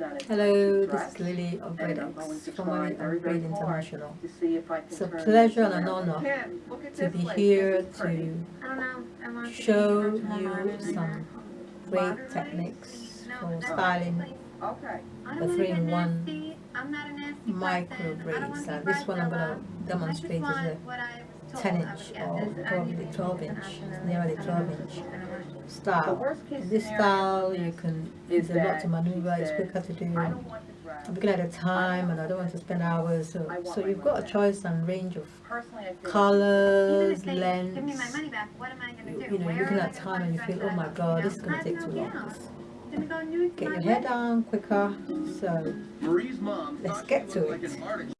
Hello, this is Lily of and of Breed very hard International. It's a pleasure and an honor to be here to show you some great techniques for styling the place. Okay, I the don't wanna get three-in-one nasty. I'm not a nasty micro braids. And be this one I'm going to demonstrate is a 10 inch or probably need 12 inch, option nearly 12 inch I don't know. the style. worst This style you can, is there's a lot to maneuver, it's said, quicker to do. the i'm looking at the time and I don't want to spend hours, so, so you've got a choice and range of Personally, I feel. Even colors, if give me my lengths. money back, what am I gonna You, do? you know, you're looking at time and you dress feel, oh my god, this is going to take too long. gown. Gonna go nude Get your my hair down quicker, so Marie's mom Let's get to it. like an artist.